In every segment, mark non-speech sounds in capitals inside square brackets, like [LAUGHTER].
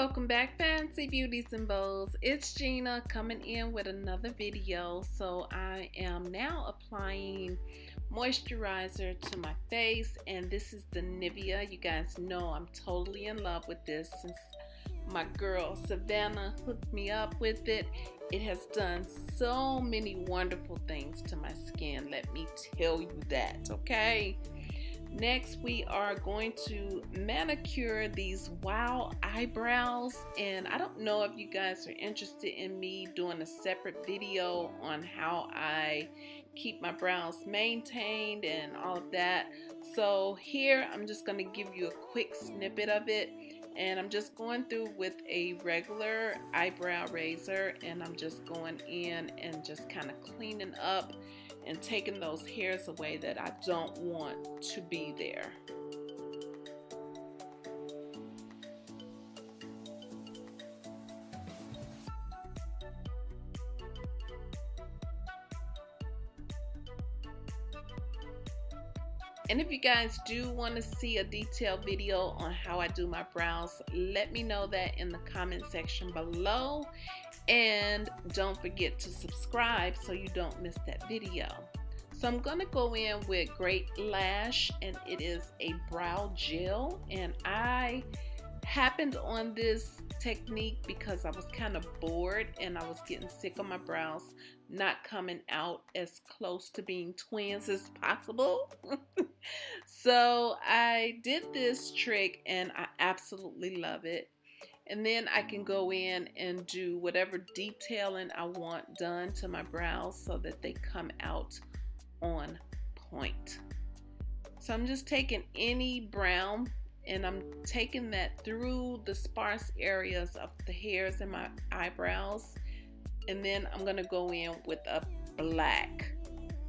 welcome back fancy beauties and bows it's Gina coming in with another video. So I am now applying moisturizer to my face and this is the Nivea. You guys know I'm totally in love with this since my girl Savannah hooked me up with it. It has done so many wonderful things to my skin let me tell you that okay Next, we are going to manicure these wow eyebrows. And I don't know if you guys are interested in me doing a separate video on how I keep my brows maintained and all of that. So here, I'm just going to give you a quick snippet of it. And I'm just going through with a regular eyebrow razor and I'm just going in and just kind of cleaning up and taking those hairs away that I don't want to be there. And if you guys do want to see a detailed video on how I do my brows, let me know that in the comment section below. And don't forget to subscribe so you don't miss that video. So I'm going to go in with Great Lash and it is a brow gel. And I happened on this technique because I was kind of bored and I was getting sick of my brows not coming out as close to being twins as possible. [LAUGHS] so I did this trick and I absolutely love it and then I can go in and do whatever detailing I want done to my brows so that they come out on point. So I'm just taking any brown and I'm taking that through the sparse areas of the hairs in my eyebrows. And then I'm gonna go in with a black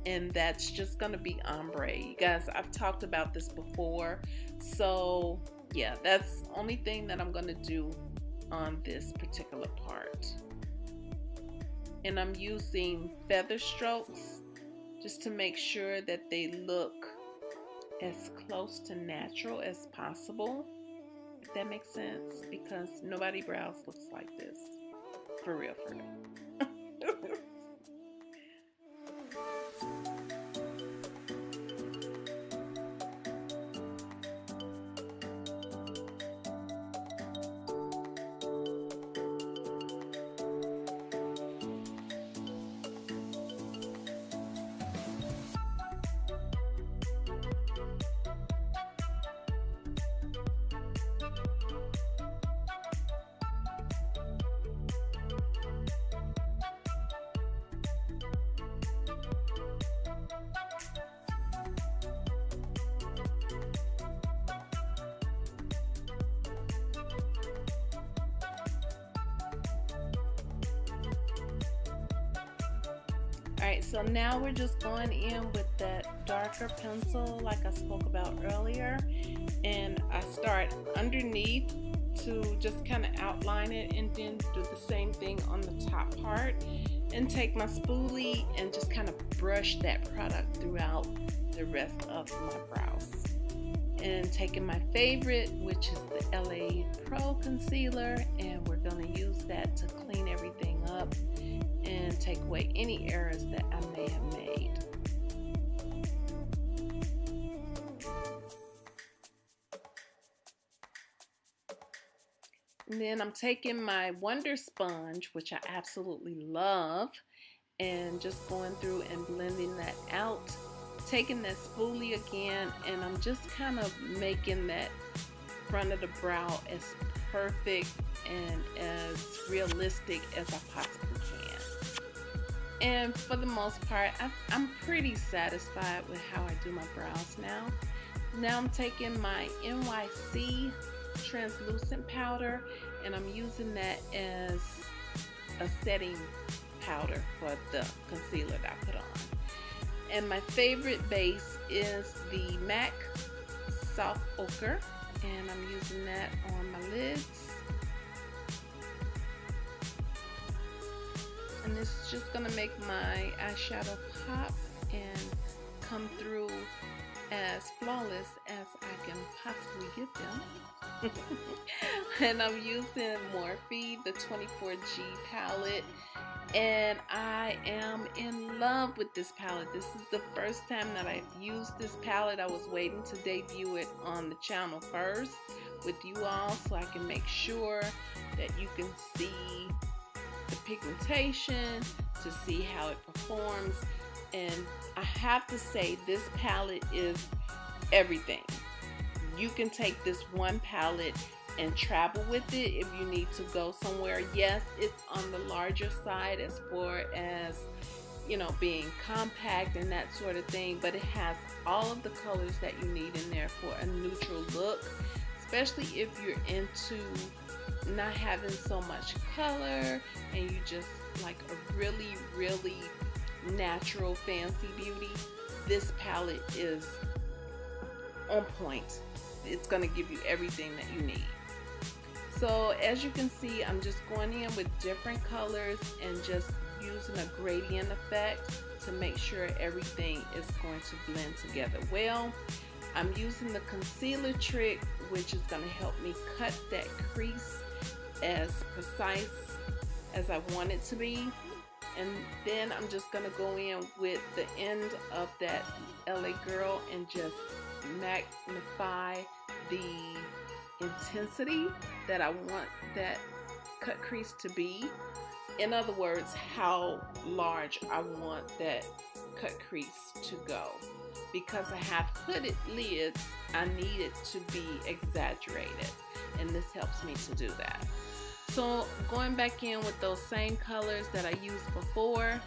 and that's just gonna be ombre. You guys I've talked about this before. So yeah that's the only thing that I'm gonna do on this particular part. And I'm using feather strokes just to make sure that they look as close to natural as possible. If that makes sense, because nobody brows looks like this. For real, for real. [LAUGHS] Alright, so now we're just going in with that darker pencil like I spoke about earlier. And I start underneath to just kind of outline it and then do the same thing on the top part. And take my spoolie and just kind of brush that product throughout the rest of my brows. And taking my favorite, which is the LA Pro Concealer, and we're take away any errors that I may have made. And then I'm taking my Wonder Sponge, which I absolutely love, and just going through and blending that out. Taking that spoolie again, and I'm just kind of making that front of the brow as perfect and as realistic as I possibly and for the most part I, am pretty satisfied with how I do my brows now. Now I'm taking my NYC translucent powder and I'm using that as a setting powder for the concealer that I put on. And my favorite base is the MAC soft ochre and I'm using that on my lids and it's just gonna make my eyeshadow pop and come through as as flawless as I can possibly get them. [LAUGHS] and I'm using Morphe, the 24G palette. And I am in love with this palette. This is the first time that I've used this palette. I was waiting to debut it on the channel first with you all so I can make sure that you can see the pigmentation, to see how it performs. And I have to say, this palette is everything. You can take this one palette and travel with it if you need to go somewhere. Yes, it's on the larger side as far as you know being compact and that sort of thing but it has all of the colors that you need in there for a neutral look especially if you're into not having so much color and you just like a really really natural fancy beauty this palette is on point. It's going to give you everything that you need. So as you can see I'm just going in with different colors and just using a gradient effect to make sure everything is going to blend together well. I'm using the concealer trick which is going to help me cut that crease as precise as I want it to be. And then I'm just gonna go in with the end of that LA girl and just magnify the intensity that I want that cut crease to be. In other words how large I want that cut crease to go. Because I have hooded lids I need it to be exaggerated and this helps me to do that so going back in with those same colors that I used before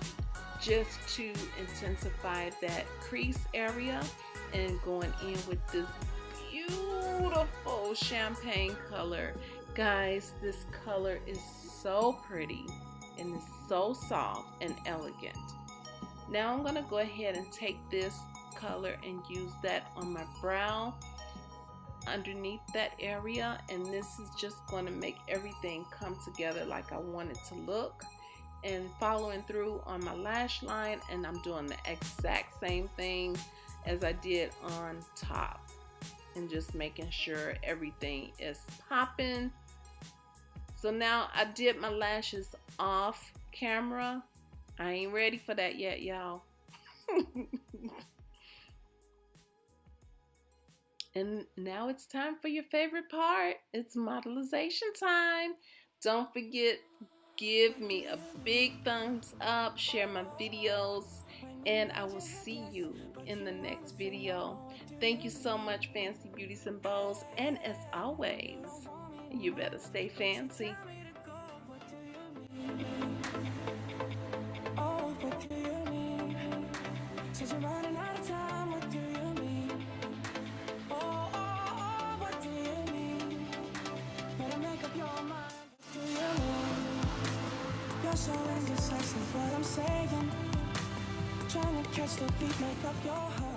just to intensify that crease area and going in with this beautiful champagne color. Guys, this color is so pretty and so soft and elegant. Now I'm going to go ahead and take this color and use that on my brow underneath that area. And this is just going to make everything come together like I want it to look. And following through on my lash line and I'm doing the exact same thing as I did on top. And just making sure everything is popping. So now I did my lashes off camera. I ain't ready for that yet y'all [LAUGHS] And now it's time for your favorite part. It's modelization time. Don't forget, give me a big thumbs up, share my videos, and I will see you in the next video. Thank you so much, Fancy Beauties and Bows. And as always, you better stay fancy. Indecisive what I'm saying. Trying to catch the beat, make up your heart